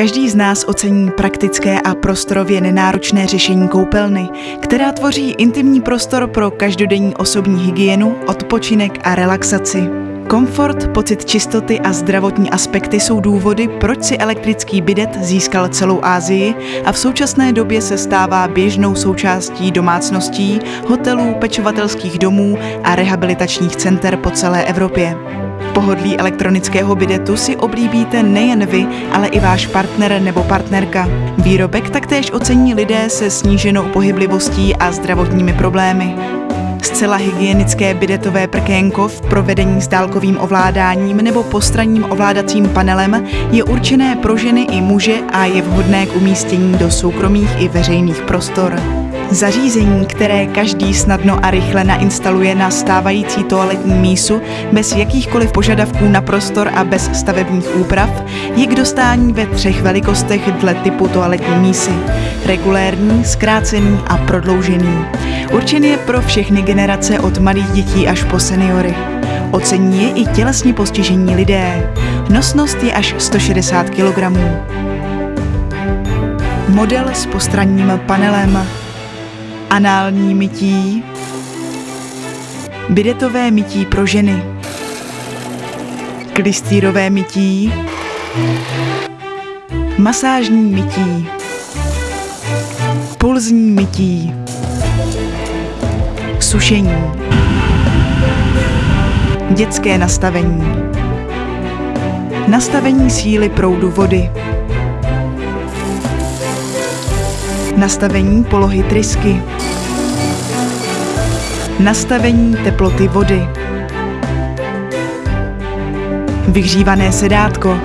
Každý z nás ocení praktické a prostorově nenáročné řešení koupelny, která tvoří intimní prostor pro každodenní osobní hygienu, odpočinek a relaxaci. Komfort, pocit čistoty a zdravotní aspekty jsou důvody, proč si elektrický bidet získal celou Asii a v současné době se stává běžnou součástí domácností, hotelů, pečovatelských domů a rehabilitačních center po celé Evropě. Pohodlí elektronického bidetu si oblíbíte nejen vy, ale i váš partner nebo partnerka. Výrobek taktéž ocení lidé se sníženou pohyblivostí a zdravotními problémy. Zcela hygienické bidetové prkénko v provedení s dálkovým ovládáním nebo postranním ovládacím panelem je určené pro ženy i muže a je vhodné k umístění do soukromých i veřejných prostor. Zařízení, které každý snadno a rychle nainstaluje na stávající toaletní mísu bez jakýchkoliv požadavků na prostor a bez stavebních úprav, je k dostání ve třech velikostech dle typu toaletní mísy. Regulérní, zkrácený a prodloužený. Určen je pro všechny generace od malých dětí až po seniory. Ocení je i tělesně postižení lidé. Nosnost je až 160 kg. Model s postranním panelem anální mytí, bidetové mytí pro ženy, klistýrové mytí, masážní mytí, pulzní mytí, sušení, dětské nastavení, nastavení síly proudu vody, nastavení polohy trysky, nastavení teploty vody, vyhřívané sedátko,